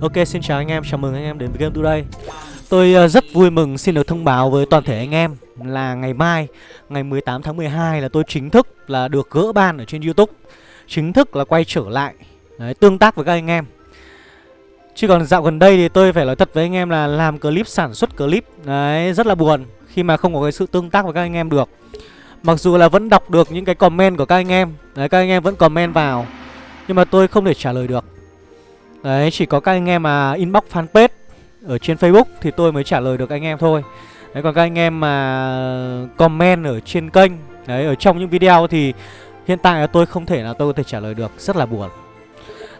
Ok xin chào anh em, chào mừng anh em đến với Game Today. Tôi ờ, rất vui mừng xin được thông báo với toàn thể anh em Là ngày mai, ngày 18 tháng 12 là tôi chính thức là được gỡ ban ở trên Youtube. Chính thức là quay trở lại Đấy, tương tác với các anh em. Chứ còn dạo gần đây thì tôi phải nói thật với anh em là làm clip, sản xuất clip Đấy, rất là buồn Khi mà không có cái sự tương tác với các anh em được. Mặc dù là vẫn đọc được những cái comment của các anh em Đấy, các anh em vẫn comment vào Nhưng mà tôi không thể trả lời được. Đấy, chỉ có các anh em mà inbox fanpage ở trên Facebook thì tôi mới trả lời được anh em thôi. Đấy, còn các anh em mà comment ở trên kênh, đấy, ở trong những video thì hiện tại là tôi không thể là tôi có thể trả lời được, rất là buồn.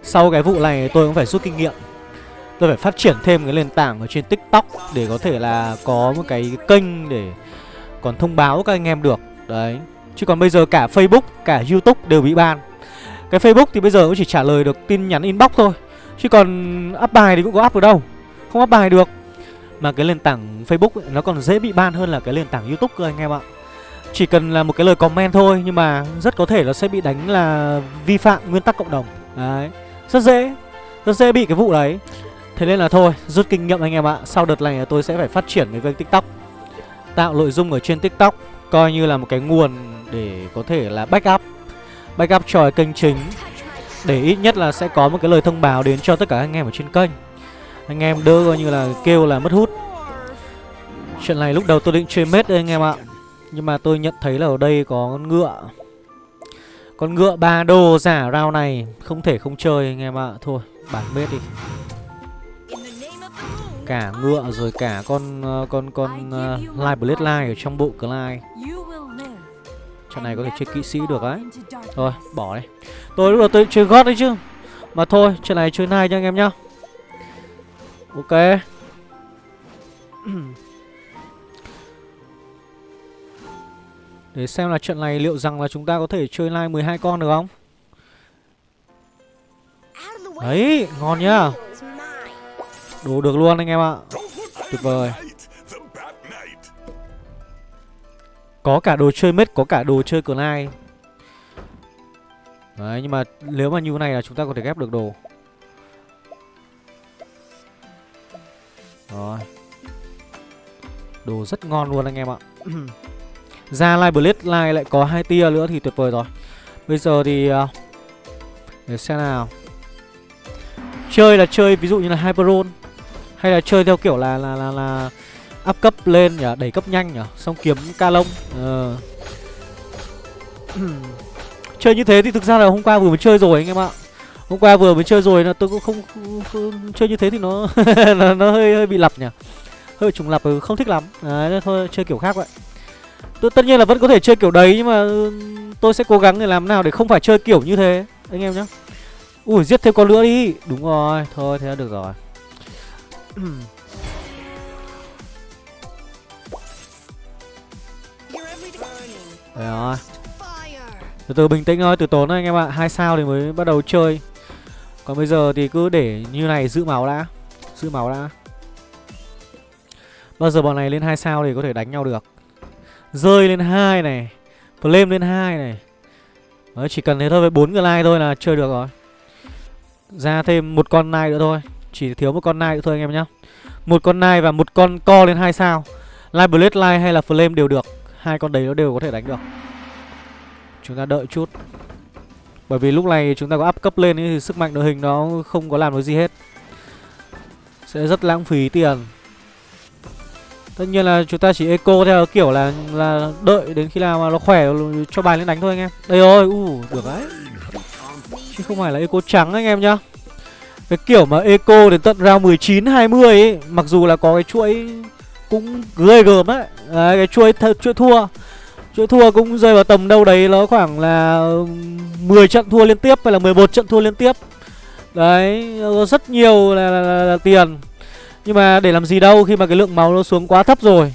Sau cái vụ này tôi cũng phải rút kinh nghiệm. Tôi phải phát triển thêm cái nền tảng ở trên TikTok để có thể là có một cái kênh để còn thông báo các anh em được. Đấy. Chứ còn bây giờ cả Facebook, cả YouTube đều bị ban. Cái Facebook thì bây giờ cũng chỉ trả lời được tin nhắn inbox thôi Chứ còn up bài thì cũng có up được đâu. Không up bài được. Mà cái nền tảng Facebook ấy, nó còn dễ bị ban hơn là cái nền tảng Youtube cơ anh em ạ. Chỉ cần là một cái lời comment thôi Nhưng mà rất có thể nó sẽ bị đánh là vi phạm nguyên tắc cộng đồng. Đấy. Rất dễ. Rất dễ bị cái vụ đấy. Thế nên là thôi rút kinh nghiệm anh em ạ. Sau đợt này tôi sẽ phải phát triển cái kênh tiktok. Tạo nội dung ở trên tiktok Coi như là một cái nguồn để có thể là backup. Backup cho cái kênh chính để ít nhất là sẽ có một cái lời thông báo đến cho tất cả anh em ở trên kênh. Anh em đỡ coi như là kêu là mất hút. Chuyện này lúc đầu tôi định chơi mết đây anh em ạ. Nhưng mà tôi nhận thấy là ở đây có con ngựa. Con ngựa ba đô giả rau này Không thể không chơi anh em ạ. Thôi bản mết đi. Cả ngựa rồi cả con ờ, con con uh, Live Blade line ở trong bộ Clyde. Trận này có thể chơi kỹ sĩ được đấy Thôi, bỏ đi. Tôi lúc đầu tôi chơi gót đấy chứ. Mà thôi, trận này chơi nai cho anh em nhá. Ok. Để xem là trận này liệu rằng là chúng ta có thể chơi live 12 con được không? Đấy, ngon nhá. Đủ được luôn anh em ạ. Tuyệt vời. Có cả đồ chơi mết, có cả đồ chơi cờ lai Đấy, nhưng mà nếu mà như thế này là chúng ta có thể ghép được đồ. Rồi. Đồ rất ngon luôn anh em ạ. Ra Live Blade Live lại có hai tia nữa thì tuyệt vời rồi. Bây giờ thì à, Để xem nào. Chơi là chơi ví dụ như là Hyperon Hay là chơi theo kiểu là là là, là up cấp lên nhỉ, đẩy cấp nhanh nhỉ, xong kiếm ca lông. Ờ. chơi như thế thì thực ra là hôm qua vừa mới chơi rồi anh em ạ. Hôm qua vừa mới chơi rồi là tôi cũng không, không, không chơi như thế thì nó nó, nó hơi hơi bị lặp nhỉ. Hơi trùng lặp ừ, không thích lắm. Đấy thôi chơi kiểu khác vậy. Tôi tất nhiên là vẫn có thể chơi kiểu đấy nhưng mà ừ, tôi sẽ cố gắng để làm nào để không phải chơi kiểu như thế anh em nhé. Ui giết thêm con nữa đi. Đúng rồi, thôi thế là được rồi. Đấy rồi. Từ từ bình tĩnh thôi, từ tốn thôi anh em ạ. Hai sao thì mới bắt đầu chơi. Còn bây giờ thì cứ để như này giữ máu đã. Giữ máu đã. Bao giờ bọn này lên hai sao thì có thể đánh nhau được. Rơi lên hai này. Flame lên hai này. Đấy, chỉ cần thế thôi với bốn người like thôi là chơi được rồi. Ra thêm một con nai nữa thôi. Chỉ thiếu một con nai nữa thôi anh em nhá. Một con nai và một con co lên hai sao. Light Blade light hay là Flame đều được hai con đấy nó đều có thể đánh được. Chúng ta đợi chút. Bởi vì lúc này chúng ta có up cấp lên ấy, thì sức mạnh đội hình nó không có làm được gì hết. Sẽ rất lãng phí tiền. Tất nhiên là chúng ta chỉ eco theo kiểu là là đợi đến khi nào mà nó khỏe cho bài lên đánh thôi anh em. Đây rồi u được đấy. Chứ không phải là eco trắng anh em nhá. Cái kiểu mà eco đến tận round 19 20 ấy mặc dù là có cái chuỗi cũng ghê gớm đấy đấy cái chuỗi chuỗi thua. Chuỗi thua cũng rơi vào tầm đâu đấy nó khoảng là ừ, 10 trận thua liên tiếp hay là 11 trận thua liên tiếp. Đấy rất nhiều là, là, là, là tiền. Nhưng mà để làm gì đâu khi mà cái lượng máu nó xuống quá thấp rồi.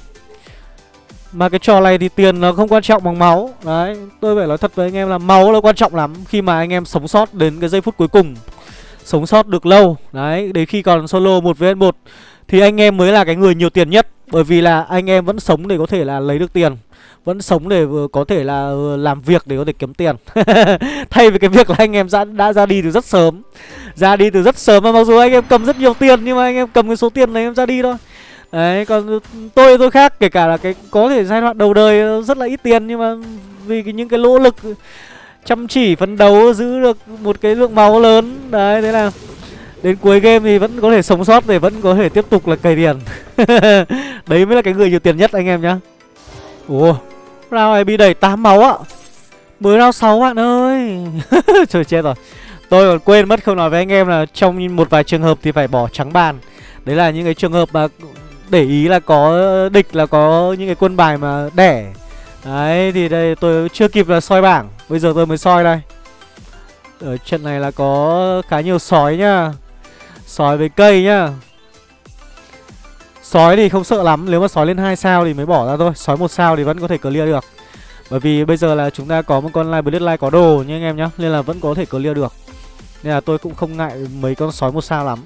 Mà cái trò này thì tiền nó không quan trọng bằng máu. Đấy, tôi phải nói thật với anh em là máu nó quan trọng lắm Khi mà anh em sống sót đến cái giây phút cuối cùng. Sống sót được lâu. Đấy, đến khi còn solo 1 vs 1 Thì anh em mới là cái người nhiều tiền nhất. Bởi vì là anh em vẫn sống để có thể là lấy được tiền Vẫn sống để có thể là ờ, làm việc để có thể kiếm tiền. Thay vì cái việc là anh em đã, đã ra đi từ rất sớm Ra đi từ rất sớm mà mặc dù anh em cầm rất nhiều tiền Nhưng mà anh em cầm cái số tiền này em ra đi thôi. Đấy còn tôi tôi khác kể cả là cái có thể giai đoạn đầu đời rất là ít tiền Nhưng mà vì cái, những cái nỗ lực chăm chỉ phấn đấu giữ được một cái lượng máu lớn. Đấy thế là Đến cuối game thì vẫn có thể sống sót để vẫn có thể tiếp tục là cày tiền. Đấy mới là cái người nhiều tiền nhất anh em nhá. Ủa Round này bị đẩy 8 máu ạ Mới round 6 bạn ơi. Trời, chết rồi. Tôi còn quên mất không nói với anh em là Trong một vài trường hợp thì phải bỏ trắng bàn. Đấy là những cái trường hợp mà Để ý là có địch, là có những cái quân bài mà đẻ. Đấy, thì đây tôi chưa kịp là soi bảng. Bây giờ tôi mới soi đây. Ở trận này là có khá nhiều sói nhá. Sói với cây nhá. Sói thì không sợ lắm Nếu mà sói lên 2 sao thì mới bỏ ra thôi Sói một sao thì vẫn có thể clear được. Bởi vì bây giờ là chúng ta có một con Live Bloodline có đồ nha anh em nhá Nên là vẫn có thể clear được. Nên là tôi cũng không ngại mấy con sói một sao lắm.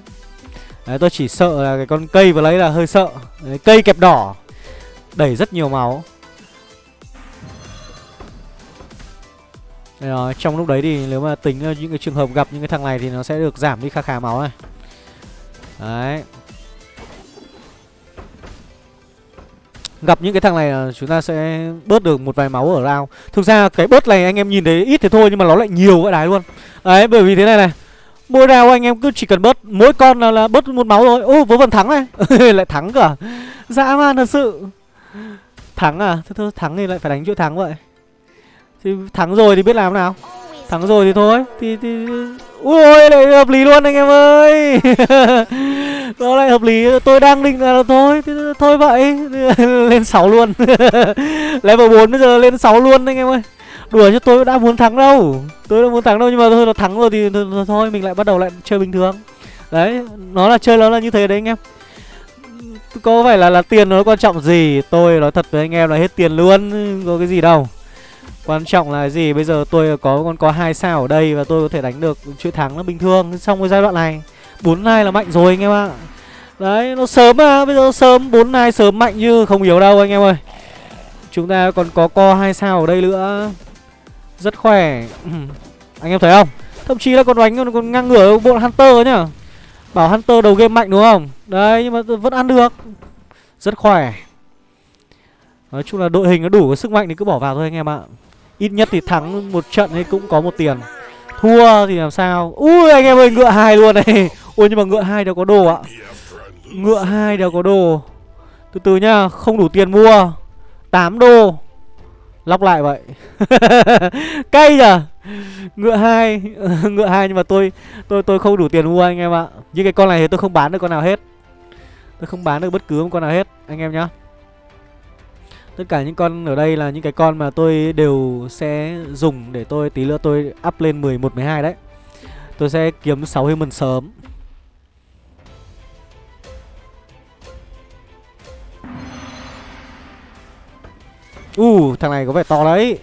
Đấy tôi chỉ sợ là cái con cây vừa lấy là hơi sợ. Đấy, Cây kẹp đỏ Đẩy rất nhiều máu. Đấy, trong lúc đấy thì nếu mà tính ờ, những cái trường hợp gặp những cái thằng này thì nó sẽ được giảm đi khá khá máu này. Đấy. Gặp những cái thằng này là chúng ta sẽ bớt được một vài máu ở round. Thực ra cái bớt này anh em nhìn thấy ít thế thôi nhưng mà nó lại nhiều vậy đái luôn. Đấy bởi vì thế này này. Mỗi round anh em cứ chỉ cần bớt Mỗi con là, là bớt một máu thôi. Ô vớ vẩn thắng này. Lại thắng cả. Dã man thật sự. Thắng à? Thôi, thôi thắng thì lại phải đánh chỗ thắng vậy. Thì thắng rồi thì biết làm nào. Thắng rồi thì thôi. Thì thì Ui lại hợp lý luôn anh em ơi. Nó lại hợp lý. Tôi đang định là thôi Thôi vậy. Lên 6 luôn. Level 4 bây giờ lên 6 luôn anh em ơi. Đùa chứ tôi đã muốn thắng đâu. Tôi đã muốn thắng đâu Nhưng mà thôi nó thắng rồi thì thôi, thôi Mình lại bắt đầu lại chơi bình thường. Đấy Nó là chơi nó là như thế đấy anh em. Có phải là là tiền nó quan trọng gì? Tôi nói thật với anh em là hết tiền luôn. Có cái gì đâu. Quan trọng là gì? Bây giờ tôi có còn có hai sao ở đây Và tôi có thể đánh được chuỗi thắng nó bình thường. Trong cái giai đoạn này bốn hai là mạnh rồi anh em ạ. Đấy nó sớm mà Bây giờ sớm bốn hai sớm mạnh như không hiểu đâu anh em ơi. Chúng ta còn có co hai sao ở đây nữa. Rất khỏe. Anh em thấy không? Thậm chí là còn đánh còn, còn ngang ngửa bộ Hunter nhá Bảo Hunter đầu game mạnh đúng không? Đấy nhưng mà vẫn ăn được. Rất khỏe. Nói chung là đội hình nó đủ sức mạnh thì cứ bỏ vào thôi anh em ạ. Ít nhất thì thắng một trận thì cũng có một tiền. Thua thì làm sao? Ui, anh em ơi, ngựa hai luôn này. Ui, nhưng mà ngựa hai đều có đồ ạ. Ngựa hai đều có đồ. Từ từ nhá, Không đủ tiền mua. 8 đô. Lóc lại vậy. Cay nhở? Ngựa hai Ngựa hai nhưng mà tôi tôi tôi không đủ tiền mua anh em ạ. Những cái con này thì tôi không bán được con nào hết. Tôi không bán được bất cứ một con nào hết, Anh em nhá. Tất cả những con ở đây là những cái con mà tôi đều sẽ dùng để tôi tí nữa tôi up lên 11, 12 đấy. Tôi sẽ kiếm 6 human sớm. U Uh, thằng này có vẻ to đấy.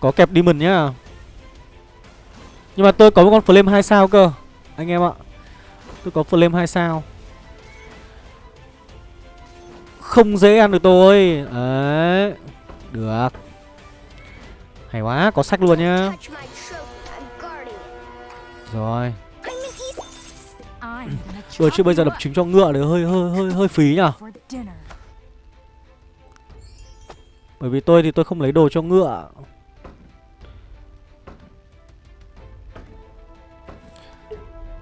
Có kẹp demon nhá. Nhưng mà tôi có một con flame 2 sao cơ Anh em ạ. Tôi có flame 2 sao không dễ ăn được tôi. Đấy Được. Hay quá Có sách luôn nhá. Rồi. Rồi chứ bây giờ đập trứng cho ngựa thì hơi hơi hơi hơi phí nhở Bởi vì tôi thì tôi không lấy đồ cho ngựa.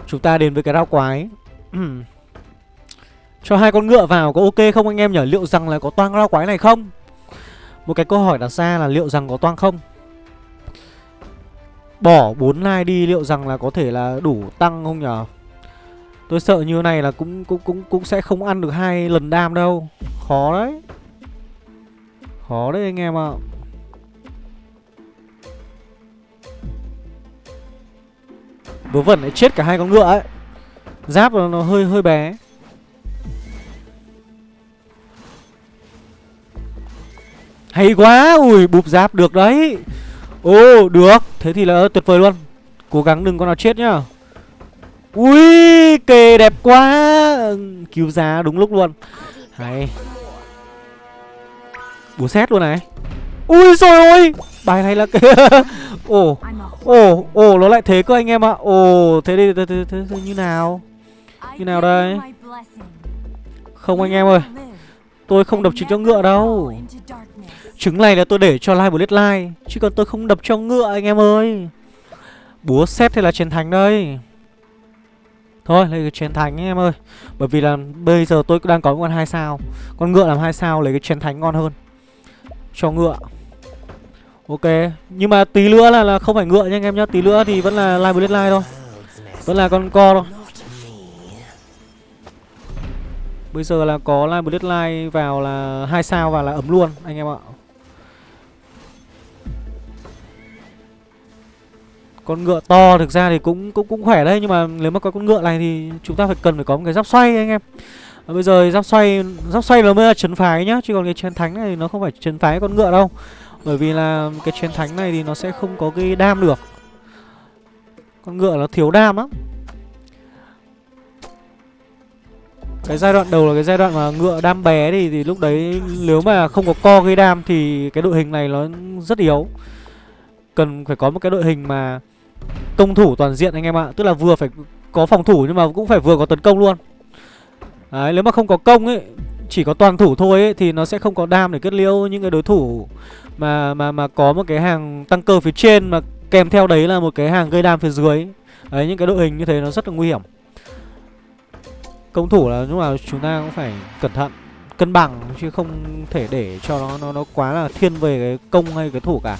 Chúng ta đến với cái rau quái Cho hai con ngựa vào có ok không anh em nhỉ? Liệu rằng là có toang lao quái này không? Một cái câu hỏi đặt ra là liệu rằng có toang không? Bỏ 4 like đi, liệu rằng là có thể là đủ tăng không nhở? Tôi sợ như này là cũng cũng cũng cũng sẽ không ăn được hai lần đam đâu. Khó đấy. Khó đấy anh em ạ. À. Vớ vẩn lại chết cả hai con ngựa ấy. Giáp nó hơi hơi bé. Hay quá Ui bụp giáp được đấy. Ồ được Thế thì là tuyệt vời luôn. Cố gắng đừng con nào chết nhá. Ui kề đẹp quá. Cứu giá đúng lúc luôn. Hay. Búa xét luôn này. Ui rồi ôi Bài này là cái Ồ Ồ Ồ nó lại thế cơ anh em ạ. Ồ thế đi thế, thế, thế, thế, như nào? Như nào đây? Không anh em ơi Tôi không đập chính cho ngựa đâu. Trứng này là tôi để cho live bullet like Chứ còn tôi không đập cho ngựa anh em ơi. Búa xét thì là chiến thánh đây? Thôi lấy cái chiến thánh em ơi. Bởi vì là bây giờ tôi đang có một con hai sao. Con ngựa làm hai sao lấy cái chiến thánh ngon hơn. Cho ngựa. Ok Nhưng mà tí nữa là, là không phải ngựa nha anh em nhá. Tí nữa thì vẫn là live bullet live thôi. Vẫn là con co thôi. Bây giờ là có live bullet live vào là hai sao và là ấm luôn anh em ạ. Con ngựa to thực ra thì cũng cũng cũng khỏe đấy nhưng mà nếu mà có con ngựa này thì chúng ta phải cần phải có một cái giáp xoay anh em. À, bây giờ giáp xoay giáp xoay nó mới là chấn phái nhá, chứ còn cái chiến thánh này nó không phải chấn phái con ngựa đâu. Bởi vì là cái chiến thánh này thì nó sẽ không có cái đam được. Con ngựa nó thiếu đam lắm. Cái giai đoạn đầu là cái giai đoạn mà ngựa đam bé thì thì lúc đấy nếu mà không có co gây đam thì cái đội hình này nó rất yếu. Cần phải có một cái đội hình mà công thủ toàn diện anh em ạ. Tức là vừa phải có phòng thủ nhưng mà cũng phải vừa có tấn công luôn. Đấy, nếu mà không có công ấy Chỉ có toàn thủ thôi ấy Thì nó sẽ không có đam để kết liễu những cái đối thủ Mà mà mà có một cái hàng tăng cơ phía trên Mà kèm theo đấy là một cái hàng gây đam phía dưới Đấy, những cái đội hình như thế nó rất là nguy hiểm. Công thủ là lúc nào chúng ta cũng phải cẩn thận Cân bằng chứ không thể để cho nó nó, nó quá là thiên về cái công hay cái thủ cả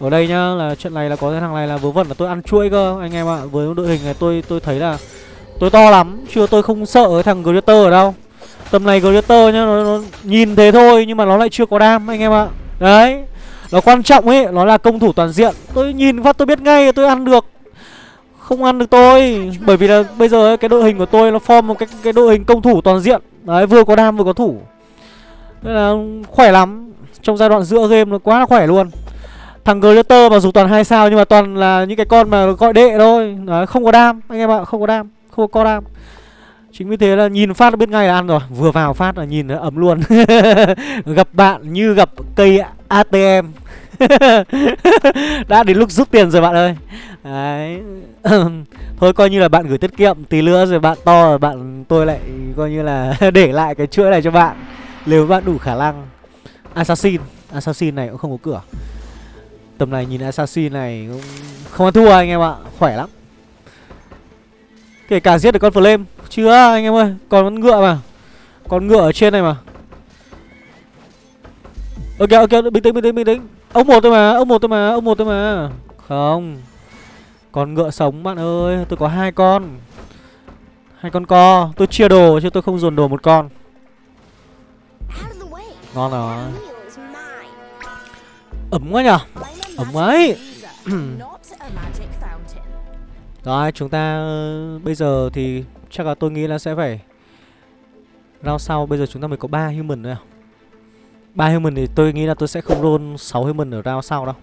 ở đây nhá là trận này là có cái thằng này là vớ vẩn là tôi ăn chuỗi cơ anh em ạ. Với đội hình này tôi tôi thấy là tôi to lắm chưa tôi không sợ cái thằng Greater ở đâu. Tầm này Greater nhá nó, nó nhìn thế thôi nhưng mà nó lại chưa có đam anh em ạ. Đấy nó quan trọng ấy nó là công thủ toàn diện. Tôi nhìn phát tôi biết ngay tôi ăn được. Không ăn được tôi bởi vì là bây giờ ấy, cái đội hình của tôi nó form một cái cái đội hình công thủ toàn diện. Đấy vừa có đam vừa có thủ. Nên là khỏe lắm. Trong giai đoạn giữa game nó quá là khỏe luôn. Thằng Glitter mà dù toàn hai sao nhưng mà toàn là những cái con mà gọi đệ thôi. Đấy, không có đam anh em ạ, không có đam, không có co đam. Chính vì thế là nhìn phát là biết ngay là ăn rồi. Vừa vào phát là nhìn ấm luôn. Gặp bạn như gặp cây ATM Đã đến lúc rút tiền rồi bạn ơi. Đấy. Thôi coi như là bạn gửi tiết kiệm Tí nữa rồi bạn to rồi bạn tôi lại coi như là để lại cái chuỗi này cho bạn. Nếu bạn đủ khả năng Assassin. Assassin này cũng không có cửa. Tầm này nhìn Assassin này cũng không ăn thua anh em ạ Khỏe lắm. Kể cả giết được con Flame Chưa anh em ơi Còn con ngựa mà. Con ngựa ở trên này mà. Ok ok bình tĩnh bình tĩnh bình tĩnh. Ông một thôi mà ông một thôi mà ông một thôi mà. Không. Con ngựa sống bạn ơi Tôi có hai con. Hai con co Tôi chia đồ chứ tôi không dồn đồ một con. Ngon rồi. Ấm quá nhở Ấm ấy. Rồi chúng ta ờ, Bây giờ thì chắc là tôi nghĩ là sẽ phải Round sau. Bây giờ chúng ta mới có 3 human nữa ba human thì tôi nghĩ là tôi sẽ không roll 6 human ở round sau đâu.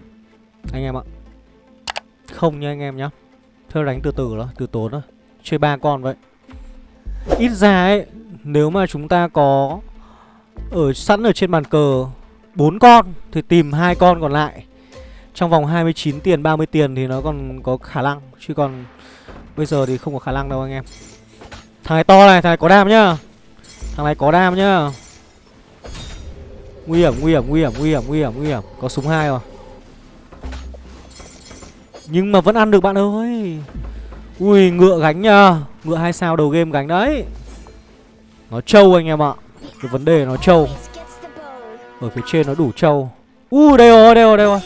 Anh em ạ. Không nha anh em nhá. Thôi đánh từ từ đó, từ tốn đó Chơi ba con vậy. Ít ra ấy Nếu mà chúng ta có Ở sẵn ở trên bàn cờ bốn con Thì tìm hai con còn lại trong vòng 29 tiền 30 tiền thì nó còn có khả năng Chứ còn Bây giờ thì không có khả năng đâu anh em. Thằng này to này, thằng này có đam nhá. Thằng này có đam nhá. Nguy hiểm, nguy hiểm, nguy hiểm, nguy hiểm, nguy hiểm, nguy hiểm. Có súng hai rồi. Nhưng mà vẫn ăn được bạn ơi. Ui, ngựa gánh nhá. Ngựa hai sao đầu game gánh đấy. Nó trâu anh em ạ. Cái vấn đề nó trâu. Ở phía trên nó đủ trâu. U đây rồi, đây rồi, đây rồi.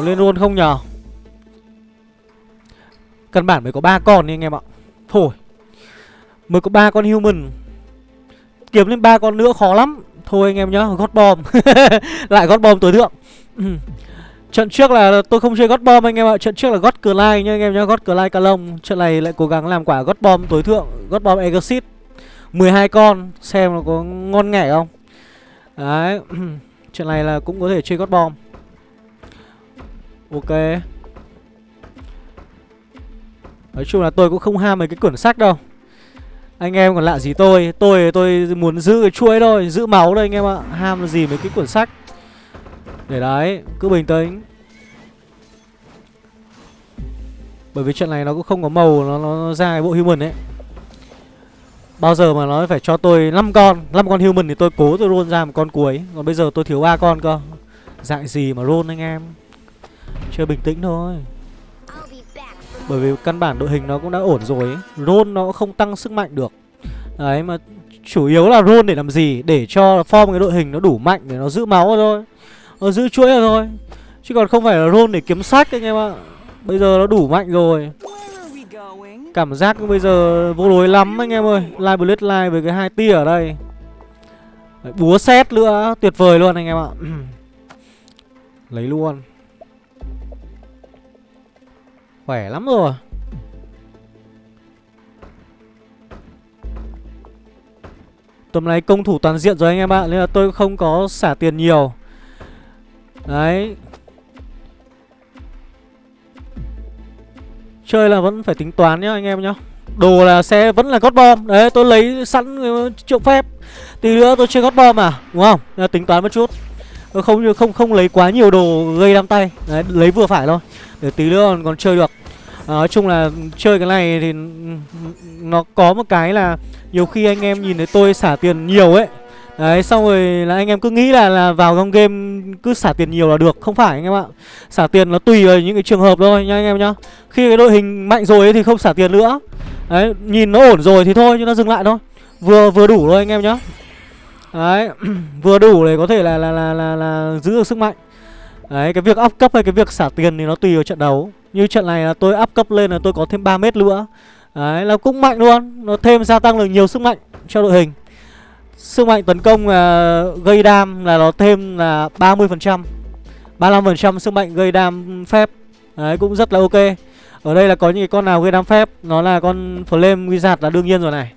Có lên luôn không nhờ? Căn bản mới có ba con đi anh em ạ. Thôi Mới có ba con human. Kiếm lên ba con nữa khó lắm. Thôi anh em nhá, gót bom Lại gót bom tối thượng. Trận trước là tôi không chơi gót bom anh em ạ. Trận trước là gót cờ lai nha anh em nhá Gót cờ lai ca lông Trận này lại cố gắng làm quả gót bom tối thượng Gót bom exit 12 con Xem nó có ngon nghẻ không. Đấy trận này là cũng có thể chơi gót bom Ok. Nói chung là tôi cũng không ham mấy cái quyển sách đâu. Anh em còn lạ gì tôi? Tôi tôi muốn giữ cái chuỗi thôi Giữ máu thôi anh em ạ. Ham là gì mấy cái cuốn sách? Để đấy Cứ bình tĩnh. Bởi vì trận này nó cũng không có màu Nó, nó ra cái bộ human ấy. Bao giờ mà nó phải cho tôi 5 con 5 con human thì tôi cố tôi roll ra một con cuối. Còn bây giờ tôi thiếu ba con cơ. Dại gì mà roll anh em? Chơi bình tĩnh thôi. Bởi vì căn bản đội hình nó cũng đã ổn rồi ấy. Roll nó không tăng sức mạnh được. Đấy mà chủ yếu là roll để làm gì? Để cho form cái đội hình nó đủ mạnh Để nó giữ máu thôi. Nó giữ chuỗi rồi Chứ còn không phải là roll để kiếm sách anh em ạ. Bây giờ nó đủ mạnh rồi. Cảm giác bây giờ vô đối lắm anh em ơi. Live Blade Live với cái hai tia ở đây. Đấy, Búa xét nữa. Tuyệt vời luôn anh em ạ. Lấy luôn Khỏe lắm rồi. Tầm này công thủ toàn diện rồi anh em ạ Nên là tôi không có xả tiền nhiều. Đấy. Chơi là vẫn phải tính toán nhá anh em nhá. Đồ là xe vẫn là gót bom Đấy tôi lấy sẵn ờ, triệu phép. Tí nữa tôi chơi gót bom à Đúng không? Nên là tính toán một chút. Không không không lấy quá nhiều đồ gây đam tay. Đấy lấy vừa phải thôi. Để tí nữa còn, còn chơi được à, Nói chung là chơi cái này thì Nó có một cái là Nhiều khi anh em nhìn thấy tôi xả tiền nhiều ấy. Đấy xong rồi là anh em cứ nghĩ là là vào trong game cứ xả tiền nhiều là được Không phải anh em ạ. Xả tiền nó tùy vào những cái trường hợp thôi nha anh em nhá. Khi cái đội hình mạnh rồi ấy thì không xả tiền nữa. Đấy nhìn nó ổn rồi thì thôi nhưng nó dừng lại thôi. Vừa vừa đủ thôi anh em nhá. Đấy vừa đủ để có thể là là, là là là giữ được sức mạnh. Đấy cái việc up cấp hay cái việc xả tiền thì nó tùy vào trận đấu. Như trận này là tôi up cấp lên là tôi có thêm 3 mét nữa. Đấy là cũng mạnh luôn. Nó thêm gia tăng được nhiều sức mạnh cho đội hình. Sức mạnh tấn công uh, gây đam là nó thêm là 30% 35% sức mạnh gây đam phép. Đấy cũng rất là ok. Ở đây là có những cái con nào gây đam phép? Nó là con Flame Wizard là đương nhiên rồi này.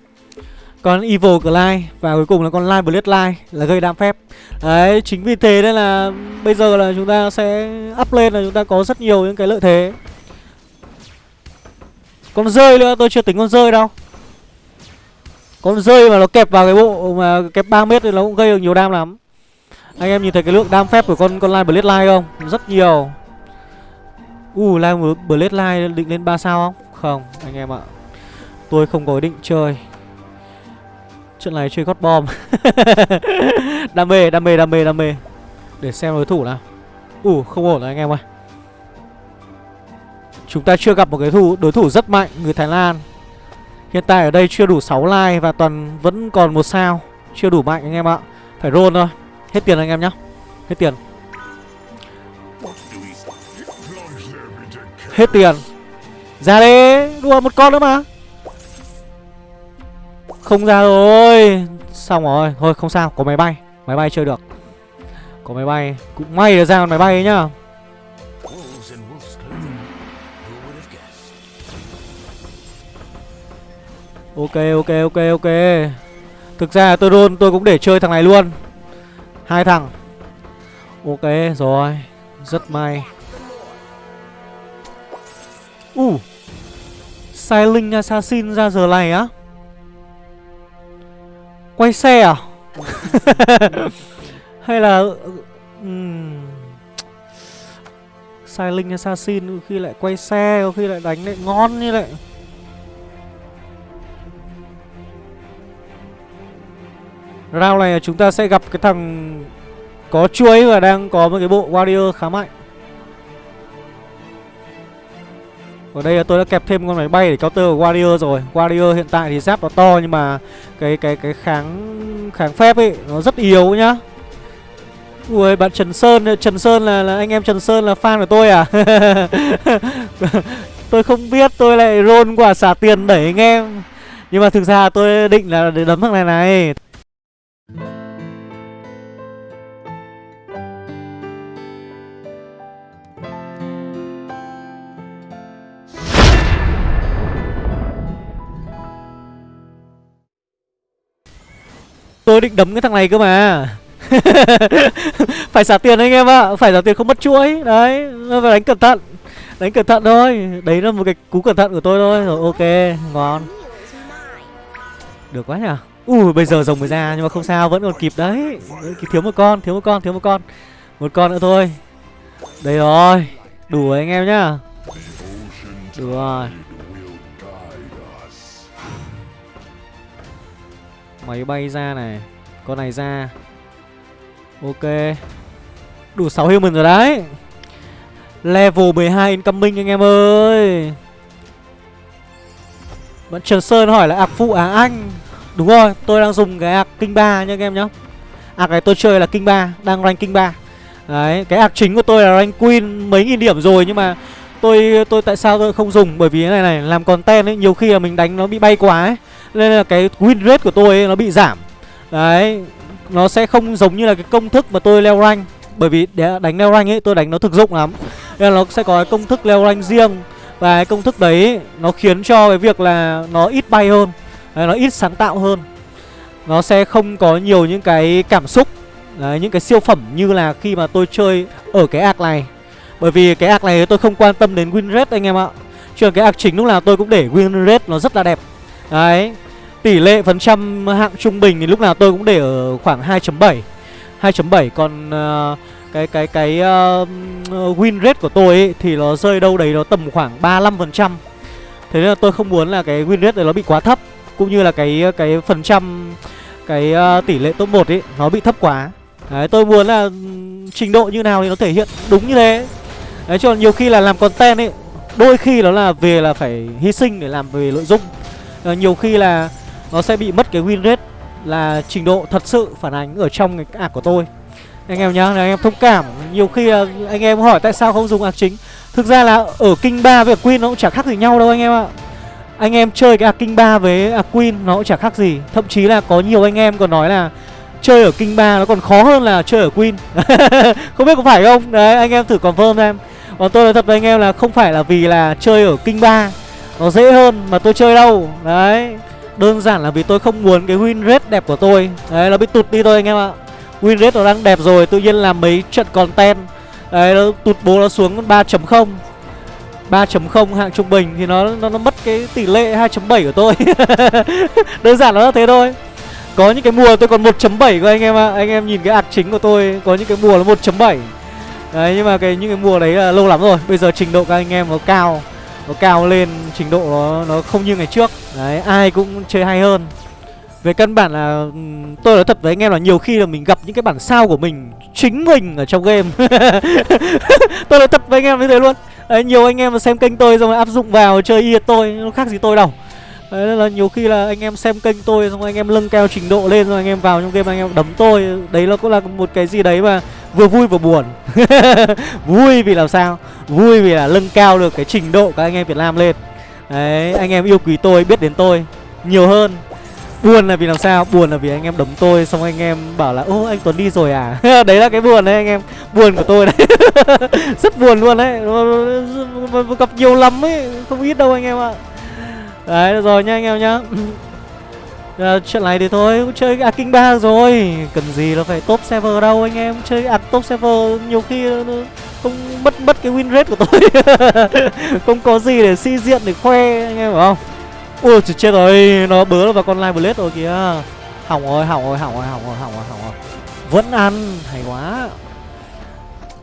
Con Evil Clyde Và cuối cùng là con Live Bloodline là gây đam phép. Đấy chính vì thế nên là Bây giờ là chúng ta sẽ up lên là chúng ta có rất nhiều những cái lợi thế. Con rơi nữa tôi chưa tính con rơi đâu. Con rơi mà nó kẹp vào cái bộ mà kẹp 3 mét thì nó cũng gây được nhiều đam lắm. Anh em nhìn thấy cái lượng đam phép của con con Live Bloodline Line không? Rất nhiều. Uh, Live Bloodline Line định lên 3 sao không? Không, anh em ạ. Tôi không có ý định chơi chuyện này chơi gót bom Đam mê, đam mê, đam mê, đam mê. Để xem đối thủ nào. Uh, không ổn rồi anh em ơi. Chúng ta chưa gặp một cái thủ đối thủ rất mạnh Người Thái Lan. Hiện tại ở đây chưa đủ 6 like và toàn vẫn còn một sao. Chưa đủ mạnh anh em ạ. Phải roll thôi. Hết tiền anh em nhá. Hết tiền. Hết tiền. Ra đi Đùa một con nữa mà. Không ra rồi. Xong rồi. Thôi, không sao. Có máy bay. Máy bay chơi được. Có máy bay. Cũng may là ra con máy bay ấy nhá. Ok ok ok ok. Thực ra tôi luôn, tôi cũng để chơi thằng này luôn. Hai thằng. Ok, rồi. Rất may. Uh Silent Assassin ra giờ này á. Quay xe à? Hay là um, Silent Assassin khi lại quay xe Có khi lại đánh lại ngon như vậy. Round này chúng ta sẽ gặp cái thằng có chuối và đang có một cái bộ warrior khá mạnh Ở đây là tôi đã kẹp thêm con máy bay để counter warrior rồi. Warrior hiện tại thì giáp nó to nhưng mà cái cái cái kháng kháng phép ấy nó rất yếu nhá. Ui bạn Trần Sơn Trần Sơn là, là anh em Trần Sơn là fan của tôi à? Tôi không biết tôi lại roll quả xả tiền đẩy anh em. Nhưng mà thực ra tôi định là để đấm thằng này này. Tôi định đấm cái thằng này cơ mà. Phải xả tiền anh em ạ, Phải xả tiền không mất chuỗi. Đấy Phải đánh cẩn thận, Đánh cẩn thận thôi. Đấy là một cái cú cẩn thận của tôi thôi. Rồi, ok, Ngon. Được quá nhỉ. Ui, bây giờ rồng mới ra, nhưng mà không sao, vẫn còn kịp đấy. Thiếu một con, thiếu một con, thiếu một con. Một con nữa thôi. Đây rồi, Đủ rồi anh em nhá. Đủ rồi. Máy bay ra này. Con này ra. Ok. Đủ 6 human rồi đấy. Level 12 incoming anh em ơi. Vẫn Trần Sơn hỏi là ạc phụ á anh? Đúng rồi, tôi đang dùng cái ạc kinh 3 nha anh em nhá. Ạc này tôi chơi là kinh 3 Đang rank kinh 3 Đấy, cái ạc chính của tôi là rank queen mấy nghìn điểm rồi Nhưng mà tôi tôi tại sao tôi không dùng? Bởi vì cái này này, làm content ấy, Nhiều khi là mình đánh nó bị bay quá ấy. Nên là cái win rate của tôi ấy, nó bị giảm. Đấy Nó sẽ không giống như là cái công thức mà tôi leo rank. Bởi vì để đánh leo rank ấy tôi đánh nó thực dụng lắm. Nên là nó sẽ có cái công thức leo rank riêng. Và cái công thức đấy nó khiến cho cái việc là nó ít bay hơn. Đấy, Nó ít sáng tạo hơn. Nó sẽ không có nhiều những cái cảm xúc Đấy, những cái siêu phẩm như là khi mà tôi chơi ở cái ạc này. Bởi vì cái ạc này tôi không quan tâm đến win rate anh em ạ. Chứ cái ạc chính lúc nào tôi cũng để win rate nó rất là đẹp. Đấy Tỷ lệ phần trăm hạng trung bình thì lúc nào tôi cũng để ở khoảng 2.7 2.7 còn uh, cái cái cái uh, win rate của tôi ấy, thì nó rơi đâu đấy nó tầm khoảng 35%. Thế nên là tôi không muốn là cái win rate này nó bị quá thấp cũng như là cái cái phần trăm cái uh, tỷ lệ top 1 ấy nó bị thấp quá. Đấy tôi muốn là ừ, trình độ như nào thì nó thể hiện đúng như thế. Đấy cho nhiều khi là làm content ấy đôi khi nó là về là phải hy sinh để làm về nội dung. À, nhiều khi là nó sẽ bị mất cái win rate là trình độ thật sự phản ánh ở trong cái ạc của tôi. Anh em nhá, anh em thông cảm. Nhiều khi ờ, anh em hỏi tại sao không dùng ạc chính. Thực ra là ở kinh ba với queen nó cũng chả khác gì nhau đâu anh em ạ. Anh em chơi cái ạc kinh ba với ạc queen nó cũng chả khác gì. Thậm chí là có nhiều anh em còn nói là chơi ở kinh ba nó còn khó hơn là chơi ở queen. Không biết có phải không? Đấy, anh em thử confirm em còn tôi nói thật với anh em là không phải là vì là chơi ở kinh ba nó dễ hơn mà tôi chơi đâu. Đấy. Đơn giản là vì tôi không muốn cái win rate đẹp của tôi. Đấy nó bị tụt đi thôi anh em ạ. Win rate nó đang đẹp rồi Tự nhiên làm mấy trận content. Đấy nó tụt bố nó xuống 3.0 3.0 hạng trung bình thì nó, nó nó mất cái tỷ lệ 2.7 của tôi. Đơn giản nó là thế thôi. Có những cái mùa tôi còn 1.7 cơ anh em ạ. Anh em nhìn cái ạc chính của tôi Có những cái mùa nó 1.7 Đấy nhưng mà cái những cái mùa đấy là lâu lắm rồi. Bây giờ trình độ các anh em nó cao nó cao lên trình độ nó nó không như ngày trước. Đấy ai cũng chơi hay hơn. Về căn bản là tôi nói thật với anh em là nhiều khi là mình gặp những cái bản sao của mình chính mình ở trong game. Tôi nói thật với anh em như thế luôn. Đấy, nhiều anh em mà xem kênh tôi xong rồi áp dụng vào chơi y tôi nó khác gì tôi đâu. Đấy, nên là nhiều khi là anh em xem kênh tôi, xong anh em lưng cao trình độ lên, rồi anh em vào trong game anh em đấm tôi, Đấy nó cũng là một cái gì đấy mà vừa vui vừa buồn. Vui vì làm sao? Vui vì là lưng cao được cái trình độ các anh em Việt Nam lên. Đấy, anh em yêu quý tôi, biết đến tôi nhiều hơn. Buồn là vì làm sao? Buồn là vì anh em đấm tôi, Xong anh em bảo là, Ô, anh Tuấn đi rồi à? Đấy là cái buồn đấy, anh em. Buồn của tôi đấy. Rất buồn luôn đấy. Gặp nhiều lắm ấy, Không ít đâu anh em ạ. Đấy rồi nha anh em nhá. À, Chuyện này thì thôi cũng chơi à, King 3 rồi. Cần gì nó phải top server đâu anh em. Chơi à, top server nhiều khi không mất mất cái win rate của tôi. Không có gì để si diện để khoe anh em phải không? Ui chết rồi. Nó bớ vào con live blade rồi kìa. Hỏng rồi hỏng rồi hỏng rồi hỏng rồi hỏng rồi hỏng rồi. Vẫn ăn. Hay quá.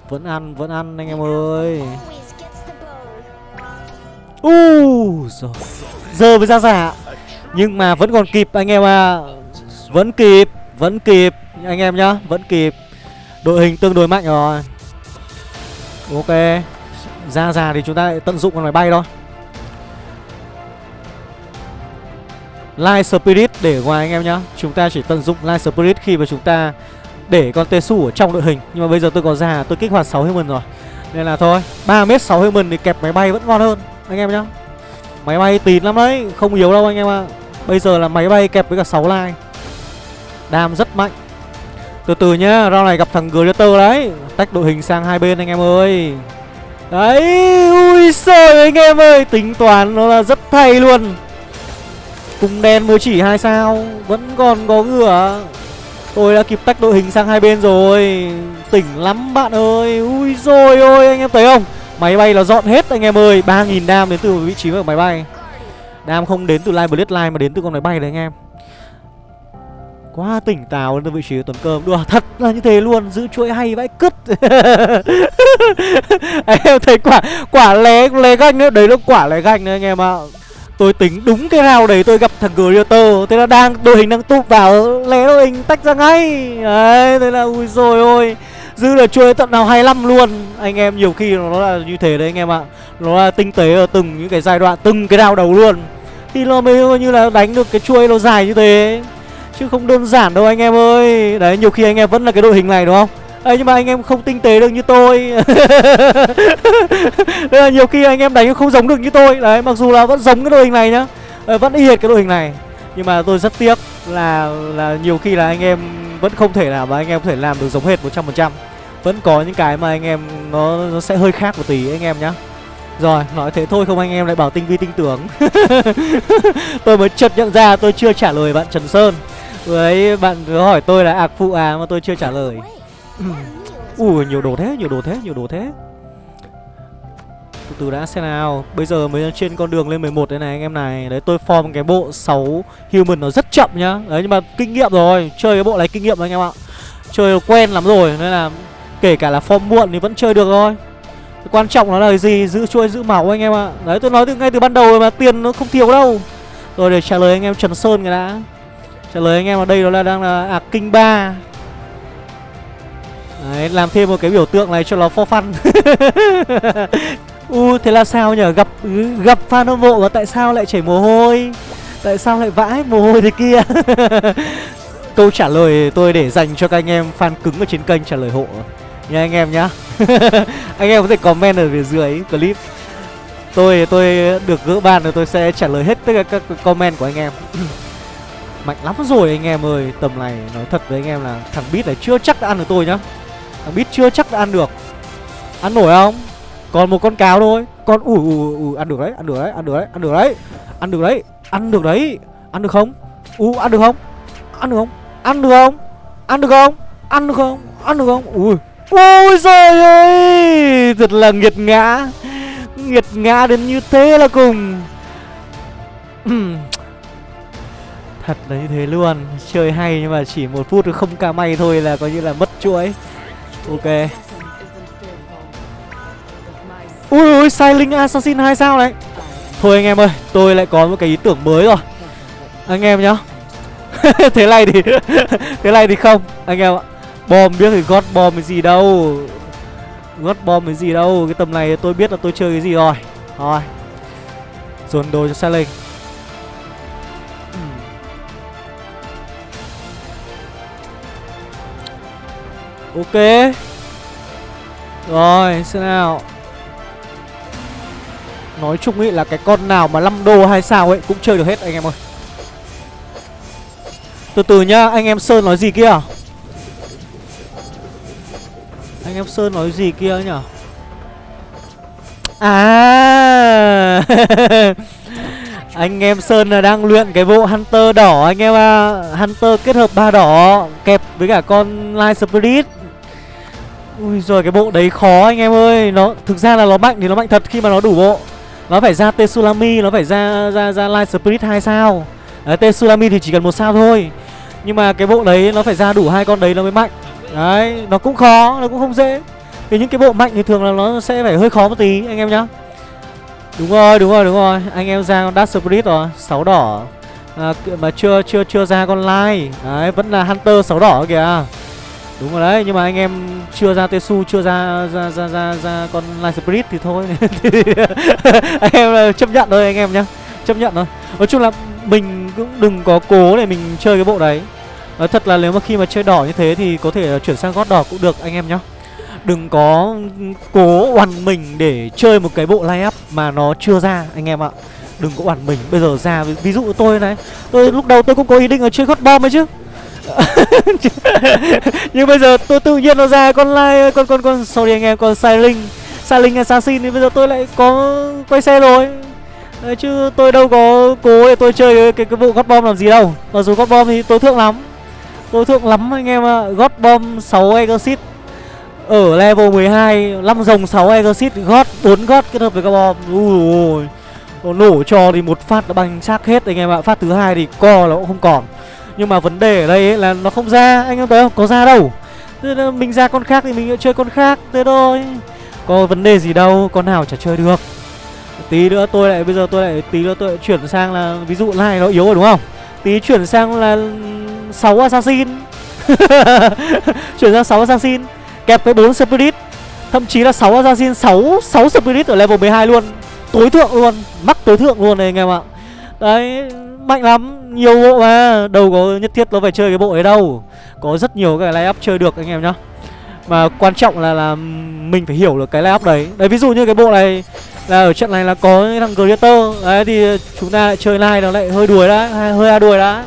Vẫn ăn vẫn ăn anh em ơi u giờ mới ra giả. Nhưng mà vẫn còn kịp anh em à vẫn kịp vẫn kịp. Anh em nhá, vẫn kịp. Đội hình tương đối mạnh rồi. Ok. Ra già thì chúng ta lại tận dụng con máy bay thôi. Light Spirit để ngoài anh em nhá. Chúng ta chỉ tận dụng Light Spirit khi mà chúng ta Để con Tesu ở trong đội hình. Nhưng mà bây giờ tôi có già tôi kích hoạt 6 human rồi. Nên là thôi 3m 6 human thì kẹp máy bay vẫn ngon hơn. Anh em nhá. Máy bay tín lắm đấy, Không yếu đâu anh em ạ. À. Bây giờ là máy bay kẹp với cả 6 lai Đam rất mạnh. Từ từ nhá rau này gặp thằng Glitter đấy. Tách đội hình sang hai bên anh em ơi. Đấy, Ui xời anh em ơi, Tính toán nó là rất thay luôn. Cùng đen mới chỉ hai sao, Vẫn còn có ngựa Tôi đã kịp tách đội hình sang hai bên rồi. Tỉnh lắm bạn ơi, Ui rồi ôi anh em thấy không? Máy bay nó dọn hết anh em ơi 3.000 đam đến từ vị trí của máy bay. Đam không đến từ Live Blade Line mà đến từ con máy bay đấy anh em. Quá tỉnh táo lên vị trí tuần cơm. Đùa, thật là như thế luôn, Giữ chuỗi hay vãi cứt. Anh em thấy quả quả lé lé ganh nữa. Đấy là quả lé ganh nữa anh em ạ. Tôi tính đúng cái rào đấy, tôi gặp thằng Greater Thế là đang, đội hình đang tụp vào, Lé đội hình tách ra ngay. Đấy, thế là ui rồi ôi. Dư là chuỗi tận nào 25 luôn. Anh em nhiều khi nó là như thế đấy anh em ạ. Nó là tinh tế ở từng những cái giai đoạn Từng cái đao đầu luôn. Thì nó mới như là đánh được cái chuỗi nó dài như thế. Chứ không đơn giản đâu anh em ơi. Đấy nhiều khi anh em vẫn là cái đội hình này đúng không? Ấy nhưng mà anh em không tinh tế được như tôi. Đây là nhiều khi anh em đánh không giống được như tôi. Đấy mặc dù là vẫn giống cái đội hình này nhá. Đấy, Vẫn y hệt cái đội hình này. Nhưng mà tôi rất tiếc là là nhiều khi là anh em vẫn không thể nào mà anh em có thể làm được giống hệt 100% vẫn có những cái mà anh em nó, nó sẽ hơi khác một tí anh em nhá. Rồi, nói thế thôi không anh em lại bảo tinh vi tinh tưởng. Tôi mới chợt nhận ra tôi chưa trả lời bạn Trần Sơn. Với bạn cứ hỏi tôi là ạc phụ à mà tôi chưa trả lời. Ui, nhiều đồ thế, nhiều đồ thế, nhiều đồ thế. Từ từ đã xem nào. Bây giờ mới trên con đường lên 11 đây này anh em này. Đấy, tôi form cái bộ 6 human nó rất chậm nhá. Đấy, nhưng mà kinh nghiệm rồi. Chơi cái bộ này kinh nghiệm rồi anh em ạ. Chơi quen lắm rồi Nên là kể cả là form muộn thì vẫn chơi được thôi. Quan trọng nó là gì? Giữ chuôi giữ máu anh em ạ. Đấy tôi nói từ ngay từ ban đầu rồi mà tiền nó không thiếu đâu. Rồi để trả lời anh em Trần Sơn cái đã. Trả lời anh em ở đây đó là đang là à, Kinh 3 Đấy làm thêm một cái biểu tượng này cho nó for fun. U thế là sao nhở? Gặp gặp fan hâm mộ và tại sao lại chảy mồ hôi? Tại sao lại vãi mồ hôi thế kia? Câu trả lời tôi để dành cho các anh em fan cứng ở trên kênh trả lời hộ nha anh em nhá. Anh em có thể comment ở phía dưới clip. Tôi tôi được gỡ ban rồi tôi sẽ trả lời hết tất cả các comment của anh em. Mạnh lắm rồi anh em ơi. Tầm này nói thật với anh em là thằng bít này chưa chắc đã ăn được tôi nhá. Thằng bít chưa chắc đã ăn được. Ăn nổi không? Còn một con cáo thôi. Con, ủi ủi ủi ăn được đấy, ăn được đấy, ăn được đấy, ăn được đấy, ăn được đấy, ăn được đấy. Ăn được không? U ăn được không? Ăn được không? Ăn được không? Ăn được không? Ăn được không? Ăn được không? Ui. Ôi trời ơi! Thật là nghiệt ngã. Nghiệt ngã đến như thế là cùng. Thật là như thế luôn. Chơi hay nhưng mà chỉ một phút không ca may thôi là coi như là mất chuỗi. Ok. Ui ui sai linh assassin hai sao đấy Thôi anh em ơi, Tôi lại có một cái ý tưởng mới rồi. Anh em nhá. Thế này thì Thế này thì không. Anh em ạ. Bom biết thì gót bom cái gì đâu. Gót bom cái gì đâu, Cái tầm này tôi biết là tôi chơi cái gì rồi. Rồi Dồn đồ cho Sai lên ừ. Ok. Rồi, xem nào. Nói chung ý là cái con nào mà 5 đô hay sao ấy Cũng chơi được hết anh em ơi. Từ từ nhá, Anh em Sơn nói gì kia? Anh em Sơn nói gì kia nhở? À! Anh em Sơn là đang luyện cái bộ Hunter đỏ anh em à Hunter kết hợp ba đỏ Kẹp với cả con Light Spirit. Ui rồi cái bộ đấy khó anh em ơi. Nó thực ra là nó mạnh thì nó mạnh thật khi mà nó đủ bộ. Nó phải ra Tsunami Nó phải ra ra ra Light Spirit 2 sao. Đấy, Tsunami thì chỉ cần một sao thôi. Nhưng mà cái bộ đấy nó phải ra đủ hai con đấy nó mới mạnh. Đấy, nó cũng khó, nó cũng không dễ. Thì những cái bộ mạnh thì thường là nó sẽ phải hơi khó một tí anh em nhá. Đúng rồi, đúng rồi, đúng rồi. Anh em ra con Dark Spirit rồi, 6 đỏ. À, Mà chưa chưa chưa ra con Light. Đấy, vẫn là Hunter 6 đỏ kìa. Đúng rồi đấy, nhưng mà anh em chưa ra Tesu, chưa ra ra ra ra, ra con Light Spirit thì thôi. Anh em chấp nhận thôi anh em nhá. Chấp nhận thôi. Nói chung là mình cũng đừng có cố để mình chơi cái bộ đấy. Nói thật là nếu mà khi mà chơi đỏ như thế thì có thể ờ, chuyển sang gót đỏ cũng được anh em nhá. Đừng có cố oằn mình để chơi một cái bộ layup mà nó chưa ra anh em ạ. Đừng có oằn mình. Bây giờ ra ví dụ tôi này Tôi lúc đầu tôi cũng có ý định là chơi gót bom ấy chứ. Nhưng bây giờ tôi tự nhiên nó ra con lai con con con sorry anh em con Siling. Siling assassin thì bây giờ tôi lại có quay xe rồi. Đấy, chứ tôi đâu có cố để tôi chơi cái, cái, cái bộ gót bom làm gì đâu. Mặc dù gót bom thì tối thượng lắm. Đối thượng lắm anh em ạ. God Bomb 6 Exit Ở level 12 5 rồng 6 Exit God 4 God kết hợp với các bom Ui ôi. Nó nổ cho thì một phát đã bằng xác hết anh em ạ. Phát thứ hai thì co là cũng không còn. Nhưng mà vấn đề ở đây ấy là nó không ra. Anh em thấy không? Có ra đâu. Thế là Mình ra con khác thì mình chơi con khác. Thế thôi. Có vấn đề gì đâu. Con nào chả chơi được. Tí nữa tôi lại, Bây giờ tôi lại, Tí nữa tôi lại chuyển sang là, Ví dụ này nó yếu rồi đúng không? Tí chuyển sang là 6 assassin. Chuyển sang 6 assassin. Kẹp với 4 spirit. Thậm chí là 6 assassin 6 6 spirit ở level 12 luôn. Tối thượng luôn, Mắc tối thượng luôn này anh em ạ. Đấy, Mạnh lắm, Nhiều bộ mà. Đâu có nhất thiết nó phải chơi cái bộ ấy đâu. Có rất nhiều cái line up chơi được anh em nhá. Mà quan trọng là là Mình phải hiểu được cái line up đấy. Đấy, ví dụ như cái bộ này Là ở trận này là có thằng Creator Đấy, thì chúng ta lại chơi line nó lại hơi đuổi đã Hơi a đuổi đã.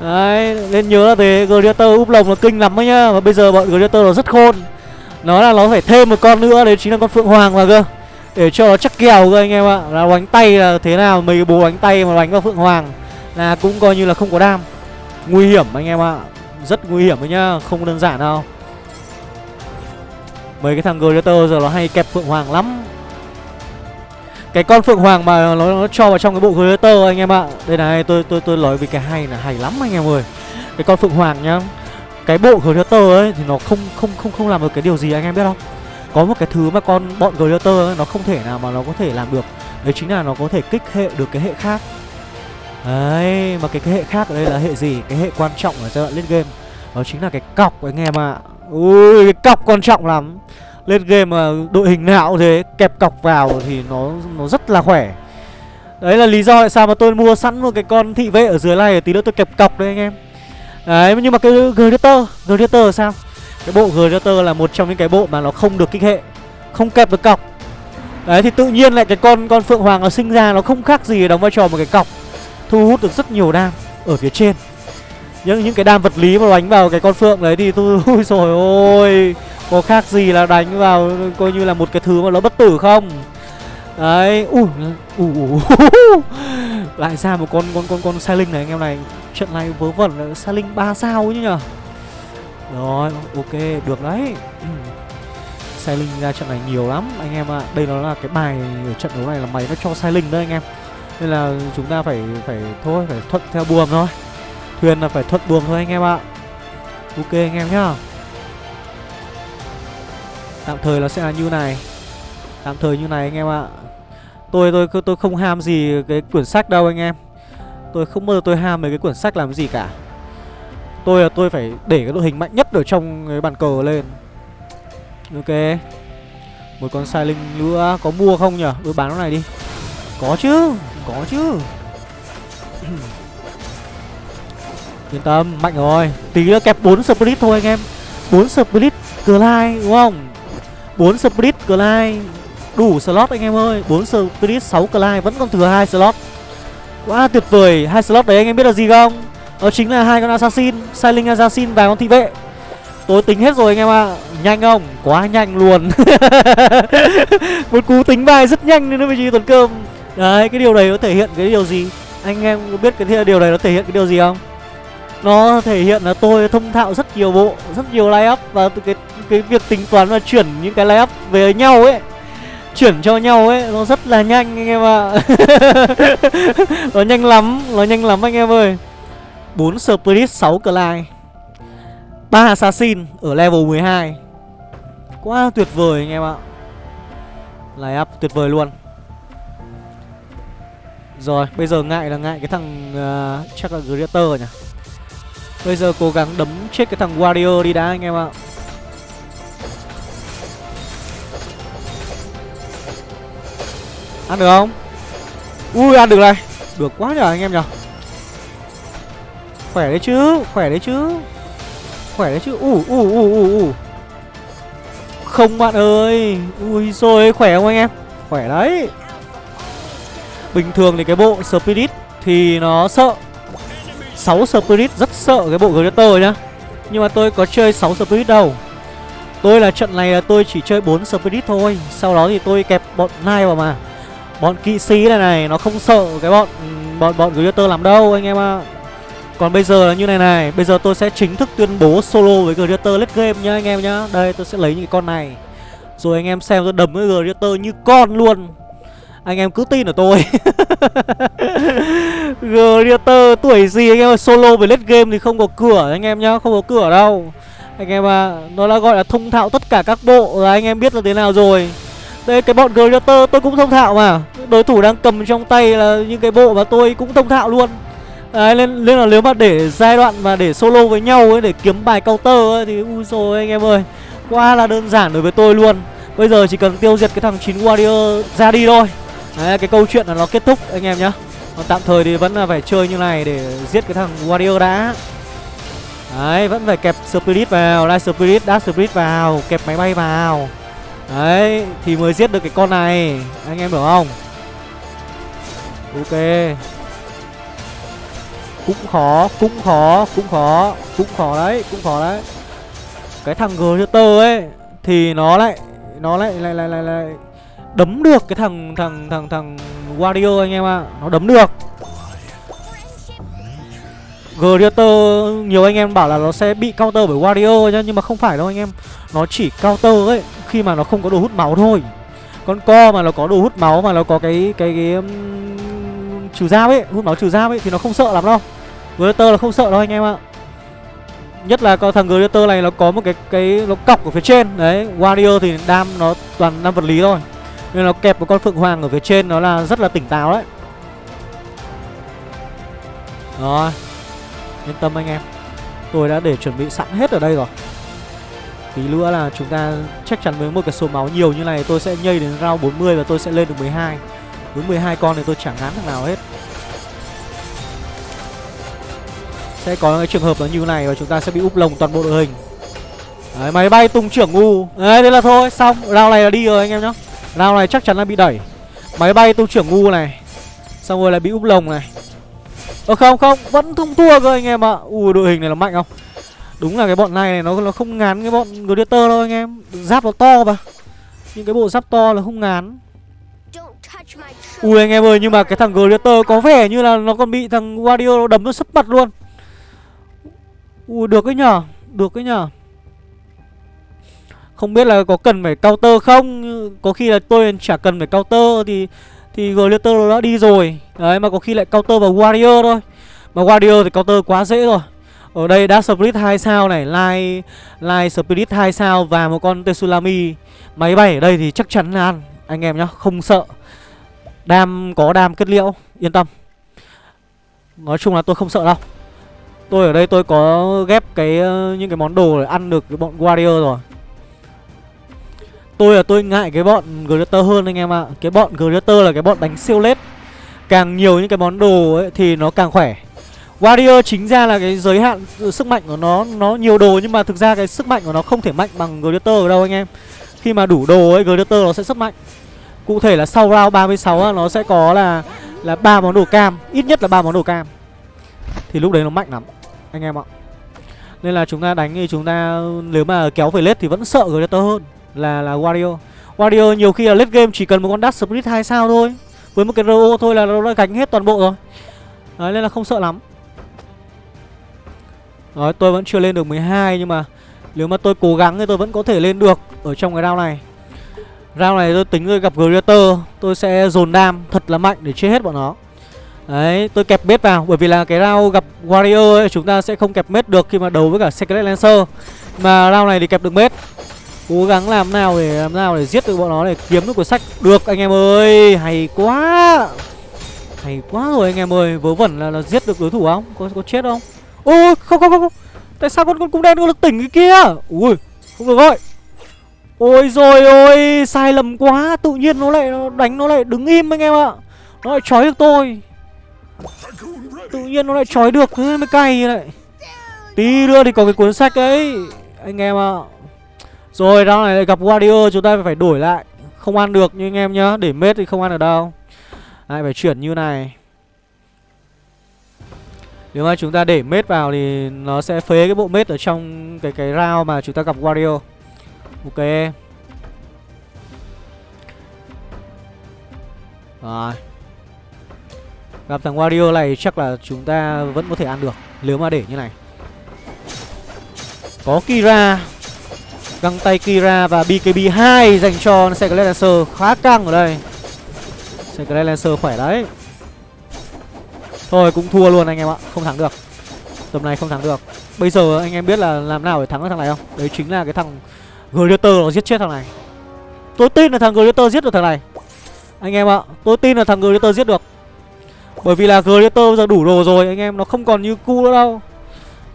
Đấy, Nên nhớ là thế, Gladiator úp lồng là kinh lắm ấy nhá. Và bây giờ bọn Gladiator nó rất khôn. Nó là nó phải thêm một con nữa, Đấy chính là con Phượng Hoàng vào cơ. Để cho nó chắc kèo cơ anh em ạ. Là đánh tay là thế nào, Mấy cái bố đánh tay mà đánh vào Phượng Hoàng Là cũng coi như là không có đam. Nguy hiểm anh em ạ. Rất nguy hiểm đấy nhá, Không đơn giản đâu. Mấy cái thằng Gladiator giờ nó hay kẹp Phượng Hoàng lắm. Cái con Phượng Hoàng mà nó, nó cho vào trong cái bộ creator anh em ạ. Đây này tôi tôi tôi nói về cái hay là hay lắm anh em ơi. Cái con Phượng Hoàng nhá Cái bộ creator ấy thì nó không không không không làm được cái điều gì anh em biết không? Có một cái thứ mà con bọn Gladiator nó không thể nào mà nó có thể làm được. Đấy chính là nó có thể kích hệ được cái hệ khác. Đấy, mà cái, cái hệ khác ở đây là hệ gì? Cái hệ quan trọng ở giai đoạn lên game. Đó chính là cái cọc anh em ạ. À. Ui, cái cọc quan trọng lắm. Lên game mà đội hình nào cũng thế Kẹp cọc vào thì nó nó rất là khỏe. Đấy là lý do tại sao mà tôi mua sẵn một cái con thị vệ ở dưới này Để tí nữa tôi kẹp cọc đấy anh em. Đấy, nhưng mà cái Gladiator Gladiator sao? Cái bộ Gladiator là một trong những cái bộ mà nó không được kích hệ Không kẹp được cọc. Đấy thì tự nhiên lại cái con con Phượng Hoàng nó sinh ra nó không khác gì đóng vai trò một cái cọc Thu hút được rất nhiều đam ở phía trên. Những những cái đam vật lý mà đánh vào cái con Phượng đấy thì tôi ui rồi ôi Có khác gì là đánh vào coi như là một cái thứ mà nó bất tử không Đấy, ui, ui, ui. Lại ra một con con con con Sai Linh này anh em này Trận này vớ vẩn là Sai Linh ba sao chứ nhở rồi, ok, được đấy. Sai linh ra trận này nhiều lắm anh em ạ à. Đây nó là cái bài ở trận đấu này là mày nó cho sai linh đấy anh em Nên là chúng ta phải phải thôi, phải thuận theo buồm thôi Thuyền là phải thuận buồm thôi anh em ạ. Ok anh em nhá. Tạm thời nó sẽ là như này. Tạm thời như này anh em ạ. Tôi tôi tôi không ham gì cái quyển sách đâu anh em. Tôi không bao giờ tôi ham mấy cái quyển sách làm gì cả. Tôi là tôi phải để cái đội hình mạnh nhất ở trong cái bàn cờ lên. Ok. Một con sai linh nữa. Có mua không nhỉ? Tôi bán nó này đi. Có chứ Có chứ. Yên tâm, Mạnh rồi. Tí nữa kẹp 4 split thôi anh em. 4 split glide, đúng không? 4 split glide. Đủ slot anh em ơi. 4 split 6 glide, Vẫn còn thừa hai slot. Quá tuyệt vời. Hai slot đấy anh em biết là gì không? Đó chính là hai con assassin siling assassin và con thị vệ. Tôi tính hết rồi anh em ạ. À. Nhanh không? Quá nhanh luôn. Một cú tính bài rất nhanh nên nó mới chỉ tuần cơm. Đấy, cái điều này nó thể hiện cái điều gì? Anh em biết cái điều này nó thể hiện cái điều gì không? Nó thể hiện là tôi thông thạo rất nhiều bộ Rất nhiều layup up Và cái cái việc tính toán và chuyển những cái layup up về nhau ấy chuyển cho nhau ấy nó rất là nhanh anh em ạ. Nó nhanh lắm nó nhanh lắm anh em ơi. 4 Spirit 6 Clyde 3 Assassin ở level 12 Quá tuyệt vời anh em ạ. Layup up tuyệt vời luôn. Rồi bây giờ ngại là ngại cái thằng uh, Chắc là Greater nhỉ? Bây giờ cố gắng đấm chết cái thằng Warrior đi đã, anh em ạ. Ăn được không? Ui, ăn được này. Được quá nhờ, anh em nhở Khỏe đấy chứ, Khỏe đấy chứ. Khỏe đấy chứ. Ủ ủ ủ ủ ủ Không, bạn ơi. Ui rồi khỏe không anh em? Khỏe đấy. Bình thường thì cái bộ Spirit Thì nó sợ. 6 Spirit rất sợ cái bộ Greater nhá. Nhưng mà tôi có chơi 6 Spirit đâu. Tôi là trận này là tôi chỉ chơi 4 Spirit thôi. Sau đó thì tôi kẹp bọn Nai vào mà. Bọn kỵ sĩ này này, Nó không sợ cái bọn Bọn bọn Greater làm đâu, anh em ạ. À. Còn bây giờ là như này này, Bây giờ tôi sẽ chính thức tuyên bố solo với Greater Let's Game nhá, anh em nhá. Đây, tôi sẽ lấy những con này. Rồi anh em xem tôi đấm với Greater như con luôn. Anh em cứ tin ở tôi. Gladiator tuổi gì anh em ơi? Solo với late game thì không có cửa anh em nhá Không có cửa đâu. Anh em à Nó đã gọi là thông thạo tất cả các bộ Rồi anh em biết là thế nào rồi. Đây cái bọn Gladiator tôi cũng thông thạo mà. Đối thủ đang cầm trong tay là những cái bộ mà tôi cũng thông thạo luôn. Đấy nên, nên là nếu mà để giai đoạn mà để solo với nhau ấy Để kiếm bài counter ấy Thì ui rồi anh em ơi. Quá là đơn giản đối với tôi luôn. Bây giờ chỉ cần tiêu diệt cái thằng 9 warrior ra đi thôi. Đấy cái câu chuyện là nó kết thúc anh em nhá. Còn tạm thời thì vẫn là phải chơi như này để giết cái thằng warrior đã. Đấy vẫn phải kẹp spirit vào. Light spirit, dark spirit vào Kẹp máy bay vào. Đấy thì mới giết được cái con này. Anh em hiểu không? Ok. Cũng khó, cũng khó, cũng khó Cũng khó đấy, cũng khó đấy. Cái thằng Gladiator ấy Thì nó lại Nó lại lại lại lại, lại đấm được cái thằng thằng thằng thằng Wario anh em ạ. À. Nó đấm được. Gladiator nhiều anh em bảo là nó sẽ bị counter bởi Wario nhá nhưng mà không phải đâu anh em. Nó chỉ counter ấy khi mà nó không có đồ hút máu thôi. Con co mà nó có đồ hút máu mà nó có cái cái cái um, trừ dao ấy, hút máu trừ dao ấy thì nó không sợ lắm đâu. Gladiator là không sợ đâu anh em ạ. Nhất là con thằng Gladiator này nó có một cái cái nó cọc ở phía trên Đấy, Wario thì đam nó toàn đam vật lý thôi nên nó kẹp một con Phượng Hoàng ở phía trên nó là rất là tỉnh táo đấy. Rồi Yên tâm anh em. Tôi đã để chuẩn bị sẵn hết ở đây rồi. Tí nữa là chúng ta chắc chắn với một cái số máu nhiều như này Tôi sẽ nhây đến round 40 và tôi sẽ lên được 12 Với 12 con thì tôi chẳng ngán thằng nào hết. Sẽ có cái trường hợp là như này và chúng ta sẽ bị úp lồng toàn bộ đội hình. Đấy, máy bay tung trưởng ngu. Đấy, thế là thôi, xong. Round này là đi rồi anh em nhá. Round này chắc chắn là bị đẩy. Máy bay tu trưởng ngu này. Xong rồi lại bị úp lồng này. Ơ không không Vẫn không thua cơ anh em ạ. Ui đội hình này là mạnh không? Đúng là cái bọn này, này nó nó không ngán cái bọn Gladiator đâu anh em. Giáp nó to mà. Những cái bộ giáp to là không ngán. Ui anh em ơi nhưng mà cái thằng Gladiator có vẻ như là nó còn bị thằng wario đấm nó sấp mặt luôn. Ui được cái nhở? Được cái nhở? Không biết là có cần phải counter không? Có khi là tôi chả cần phải counter Thì thì Glitter đã đi rồi. Đấy mà có khi lại counter vào Warrior thôi. Mà Warrior thì counter quá dễ rồi. Ở đây Dark Spirit 2 sao này Light, Light Spirit 2 sao Và một con Tsunami. Máy bay ở đây thì chắc chắn là ăn Anh em nhá không sợ. Đam có đam kết liễu Yên tâm. Nói chung là tôi không sợ đâu. Tôi ở đây tôi có ghép cái ờ, những cái món đồ để ăn được cái bọn Warrior rồi. Tôi là tôi ngại cái bọn Glitter hơn anh em ạ. À. Cái bọn Glitter là cái bọn đánh siêu lết. Càng nhiều những cái món đồ ấy thì nó càng khỏe. Warrior chính ra là cái giới hạn sức mạnh của nó Nó nhiều đồ nhưng mà thực ra cái sức mạnh của nó không thể mạnh bằng Glitter ở đâu anh em. Khi mà đủ đồ ấy Glitter nó sẽ rất mạnh. Cụ thể là sau round 36 á, nó sẽ có là là ba món đồ cam. Ít nhất là ba món đồ cam. Thì lúc đấy nó mạnh lắm Anh em ạ. Nên là chúng ta đánh thì chúng ta Nếu mà kéo về lết thì vẫn sợ Glitter hơn là là Wario. Wario nhiều khi là late game chỉ cần một con Dark Spirit 2 sao thôi. Với một cái RO thôi là nó đã gánh hết toàn bộ rồi. Đấy nên là không sợ lắm. Đấy tôi vẫn chưa lên được 12 nhưng mà Nếu mà tôi cố gắng thì tôi vẫn có thể lên được Ở trong cái round này. Round này tôi tính tôi gặp Greater Tôi sẽ dồn đam thật là mạnh để chết hết bọn nó. Đấy tôi kẹp bết vào Bởi vì là cái round gặp Warrior ấy, Chúng ta sẽ không kẹp mết được khi mà đấu với cả Secret Lancer. Mà round này thì kẹp được mết. Cố gắng làm nào để làm nào để giết được bọn nó để kiếm được cuốn sách. Được anh em ơi Hay quá. Hay quá rồi anh em ơi Vớ vẩn là, là giết được đối thủ không? Có có chết không? Ôi không không không, không. Tại sao con con cung đen nó lực tỉnh cái kia? Ui không được rồi Ôi rồi ôi Sai lầm quá. Tự nhiên nó lại nó đánh nó lại đứng im anh em ạ. Nó lại trói được tôi. Tự nhiên nó lại trói được. Thế mới cay như này Tí nữa thì có cái cuốn sách ấy. Anh em ạ rồi round này lại gặp Warrior, chúng ta phải đổi lại. Không ăn được như anh em nhá, Để mết thì không ăn được đâu. Lại phải chuyển như này. Nếu mà chúng ta để mết vào thì nó sẽ phế cái bộ mết ở trong cái cái round mà chúng ta gặp Warrior. Ok. Rồi. Gặp thằng Warrior này chắc là chúng ta vẫn có thể ăn được, Nếu mà để như này. Có Kira. Găng tay Kira và BKB 2 dành cho Secret Lancer khá căng ở đây. Secret Lancer khỏe đấy. Thôi, cũng thua luôn anh em ạ. Không thắng được. Tầm này không thắng được. Bây giờ anh em biết là làm nào để thắng thằng này không? Đấy chính là cái thằng Gladiator nó giết chết thằng này. Tôi tin là thằng Gladiator giết được thằng này. Anh em ạ, Tôi tin là thằng Gladiator giết được. Bởi vì là Gladiator giờ đủ đồ rồi, Anh em nó không còn như cu nữa đâu.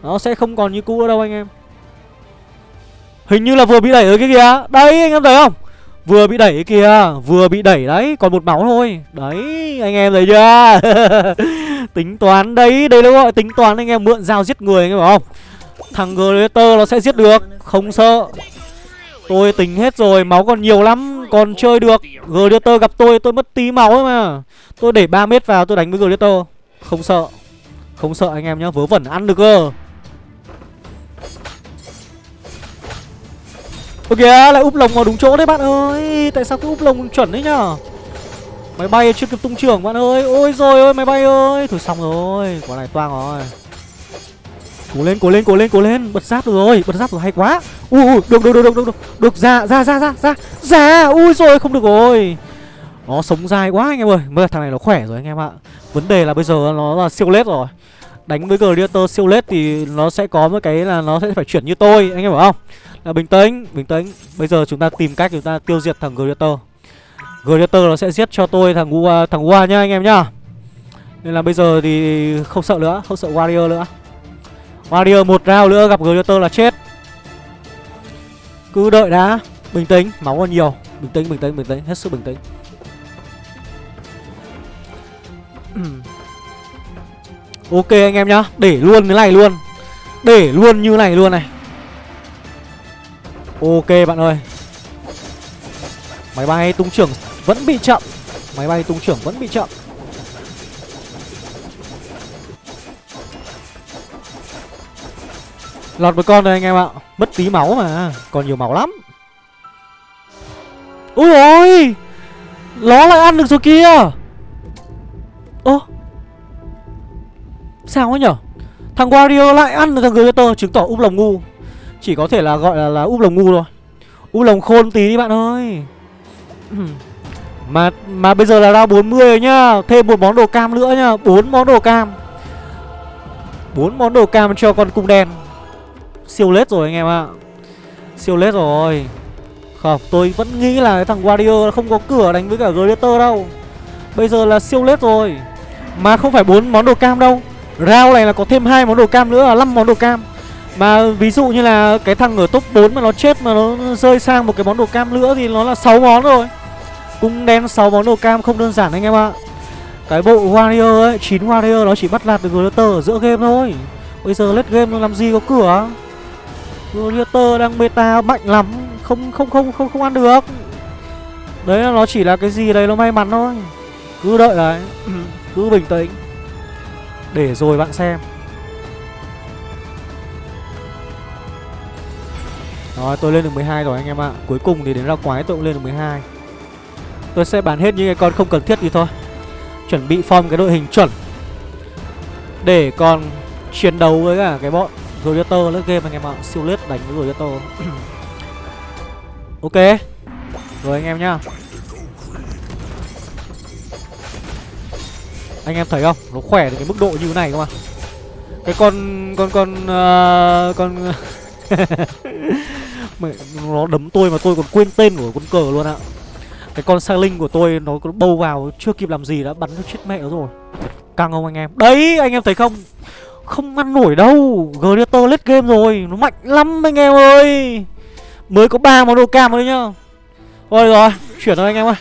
Nó sẽ không còn như cu nữa đâu anh em. Hình như là vừa bị đẩy ở cái kìa. Đây anh em thấy không? Vừa bị đẩy kìa, Vừa bị đẩy đấy, Còn một máu thôi. Đấy, anh em thấy chưa? Tính toán đấy, Đây là gọi tính toán anh em mượn dao giết người, anh em không? Thằng Gladiator nó sẽ giết được, Không sợ. Tôi tính hết rồi, Máu còn nhiều lắm, Còn chơi được. Gladiator gặp tôi Tôi mất tí máu ấy mà. Tôi để 3 mét vào, tôi đánh với Gladiator Không sợ. Không sợ anh em nhá, Vớ vẩn ăn được cơ. Ôi kìa lại úp lồng vào đúng chỗ đấy, bạn ơi. Tại sao cứ úp lồng chuẩn đấy nhở? Máy bay chưa kịp tung trưởng, bạn ơi. Ôi rồi ôi, máy bay ơi. Thôi xong rồi. Quả này toang rồi. Cố lên cố lên cố lên cố lên. Bật giáp được rồi. Bật giáp rồi hay quá. Ui ui, được được được được được được. Được, ra ra ra ra ra. Ra, ui rồi, không được rồi. Nó sống dài quá anh em ơi. Mới thằng này nó khỏe rồi anh em ạ. Vấn đề là bây giờ nó là siêu lết rồi. Đánh với Gladiator siêu lết thì nó sẽ có một cái là nó sẽ phải chuyển như tôi, Anh em hiểu không? À, bình tĩnh bình tĩnh. Bây giờ chúng ta tìm cách chúng ta tiêu diệt thằng Gladiator Gladiator nó sẽ giết cho tôi thằng Ua thằng Ua nhá anh em nhá. Nên là bây giờ thì không sợ nữa không sợ Warrior nữa. Warrior một round nữa gặp Gladiator là chết. Cứ đợi đã. Bình tĩnh máu còn nhiều. Bình tĩnh bình tĩnh bình tĩnh. Hết sức bình tĩnh. Ok anh em nhá. Để luôn thế này luôn. Để luôn như này luôn này. Ok bạn ơi. Máy bay tung trưởng vẫn bị chậm. Máy bay tung trưởng vẫn bị chậm. Lọt một con rồi anh em ạ. Mất tí máu mà, Còn nhiều máu lắm. Ui ôi! Nó lại ăn được rồi kia Ơ? Sao ấy nhở? Thằng Wario lại ăn được thằng Gladiator Chứng tỏ úp lồng ngu chỉ có thể là gọi là, là úp lồng ngu thôi. Úp lồng khôn tí đi bạn ơi. Mà mà bây giờ là ra 40 rồi nhá. Thêm một món đồ cam nữa nhá. Bốn món đồ cam. Bốn món đồ cam cho con cung đen. Siêu lết rồi anh em ạ. Siêu lết rồi. Không tôi vẫn nghĩ là thằng Warrior không có cửa đánh với cả Gladiator đâu. Bây giờ là siêu lết rồi. Mà không phải bốn món đồ cam đâu. Rao này là có thêm hai món đồ cam nữa là 5 món đồ cam mà ví dụ như là cái thằng ở top 4 mà nó chết mà nó rơi sang một cái món đồ cam nữa thì nó là 6 món rồi. Cung đen 6 món đồ cam không đơn giản anh em ạ. Cái bộ Warrior ấy, 9 Warrior nó chỉ bắt lạt được Gladiator ở giữa game thôi. Bây giờ let game nó làm gì có cửa? Gladiator đang beta mạnh lắm Không không không không không ăn được. Đấy là nó chỉ là cái gì đấy nó may mắn thôi. Cứ đợi đấy Cứ bình tĩnh. Để rồi bạn xem. Rồi tôi lên được 12 rồi anh em ạ. Cuối cùng thì đến ra quái tôi cũng lên được 12 Tôi sẽ bán hết những cái con không cần thiết đi thôi. Chuẩn bị form cái đội hình chuẩn. Để còn chiến đấu với cả cái bọn Gladiator lớp game anh em ạ. Siêu lết đánh với Gladiator Ok. Rồi anh em nhá. Anh em thấy không? Nó khỏe đến cái mức độ như thế này cơ mà. Cái con Con con uh, Con Mẹ, nó đấm tôi mà tôi còn quên tên của con cờ luôn ạ. Cái con sa linh của tôi nó bâu vào chưa kịp làm gì đã bắn nó chết mẹ nó rồi. Căng không anh em? Đấy anh em thấy không? Không ăn nổi đâu. Gladiator lết game rồi Nó mạnh lắm anh em ơi. Mới có ba món đồ cam thôi nhá. Thôi rồi Chuyển thôi anh em ơi.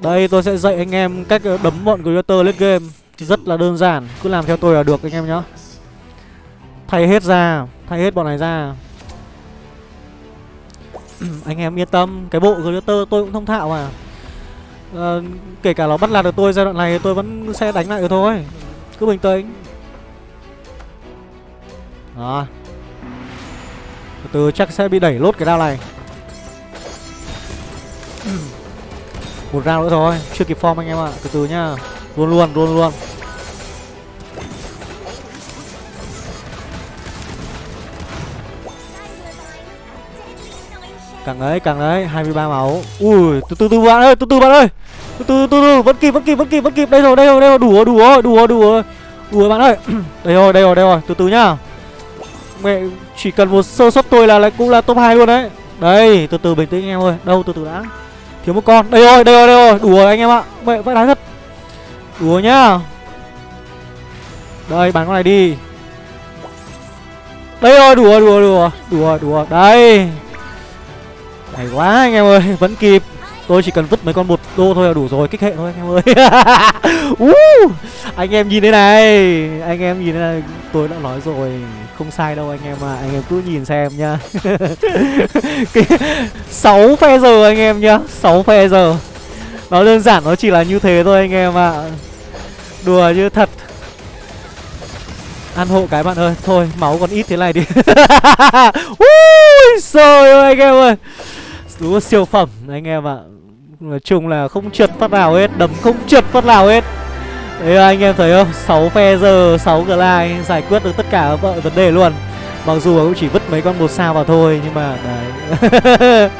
Đây tôi sẽ dạy anh em cách ờ, đấm bọn Gladiator lết game. Rất là đơn giản Cứ làm theo tôi là được anh em nhá. Thay hết ra Thay hết bọn này ra. Ừ, anh em yên tâm cái bộ glitter tôi cũng thông thạo mà. À, kể cả nó bắt lạc được tôi giai đoạn này tôi vẫn sẽ đánh lại được thôi. Cứ bình tĩnh. Đó. Từ từ chắc sẽ bị đẩy lốt cái đao này. Ừ. Một round nữa thôi chưa kịp form anh em ạ. À. từ từ nhá. Luôn luôn luôn luôn. Càng đấy càng đấy, 23 máu Ui từ từ từ bạn ơi từ từ bạn ơi. Từ từ từ từ vẫn kịp vẫn kịp vẫn kịp vẫn kịp. Đây rồi đây rồi đây rồi. Đủ rồi đủ rồi đủ rồi đủ rồi đủ rồi bạn ơi. Đây rồi đây rồi đây rồi. Từ từ nhá. Mẹ chỉ cần một sơ suất tôi là lại cũng là top 2 luôn đấy. Đây từ từ bình tĩnh anh em ơi. Đâu từ từ đã. Thiếu một con. Đây rồi đây rồi đây rồi. Đủ rồi anh em ạ. Mẹ vãi đái thật. Đủ rồi nhá. Đây bán con này đi. Đây rồi đủ rồi đủ rồi đủ rồi đủ rồi đủ rồi đây hay quá anh em ơi vẫn kịp. Tôi chỉ cần vứt mấy con một đô thôi là đủ rồi kích hệ thôi anh em ơi. Uh, anh em nhìn thế này anh em nhìn thế này tôi đã nói rồi không sai đâu anh em à anh em cứ nhìn xem nhá. Sáu phe giờ anh em nhá sáu phe giờ. Nó đơn giản nó chỉ là như thế thôi anh em ạ. À. đùa như thật. Ăn hộ cái bạn ơi thôi máu còn ít thế này đi. Ui trời ơi anh em ơi đúng là siêu phẩm anh em ạ. Nói chung là không trượt phát nào hết đấm không trượt phát nào hết. Đấy anh em thấy không? 6 phe giờ 6 glide giải quyết được tất cả mọi vấn đề luôn. Mặc dù cũng chỉ vứt mấy con một sao vào thôi nhưng mà đấy.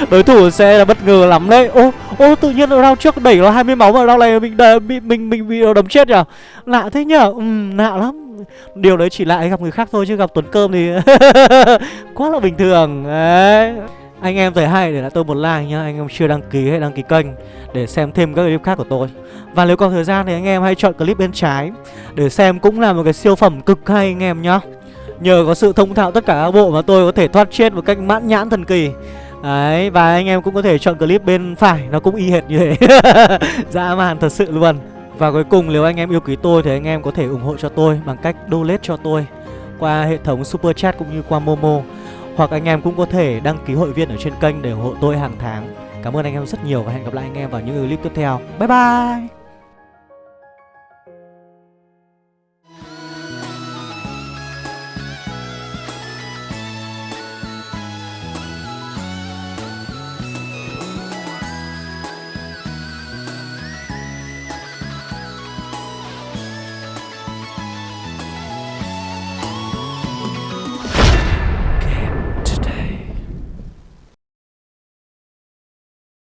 Đối thủ sẽ là bất ngờ lắm đấy. Ô ô tự nhiên round trước đẩy nó 20 máu mà round này mình đẩy, bị mình mình bị đấm chết nhở? Lạ thế nhở? Ừ, lạ lắm. Điều đấy chỉ lại gặp người khác thôi chứ gặp tuấn cơm thì quá là bình thường. Đấy anh em thấy hay để lại tôi một like nhá. Anh em chưa đăng ký hãy đăng ký kênh Để xem thêm các clip khác của tôi. Và nếu còn thời gian thì anh em hãy chọn clip bên trái Để xem cũng là một cái siêu phẩm cực hay anh em nhá. Nhờ có sự thông thạo tất cả các bộ mà tôi có thể thoát chết một cách mãn nhãn thần kỳ. Đấy, và anh em cũng có thể chọn clip bên phải Nó cũng y hệt như thế. Dã man thật sự luôn. Và cuối cùng nếu anh em yêu quý tôi thì anh em có thể ủng hộ cho tôi Bằng cách donate cho tôi Qua hệ thống Super Chat cũng như qua Momo hoặc anh em cũng có thể đăng ký hội viên ở trên kênh để ủng hộ tôi hàng tháng. Cảm ơn anh em rất nhiều và hẹn gặp lại anh em vào những clip tiếp theo. Bye bye!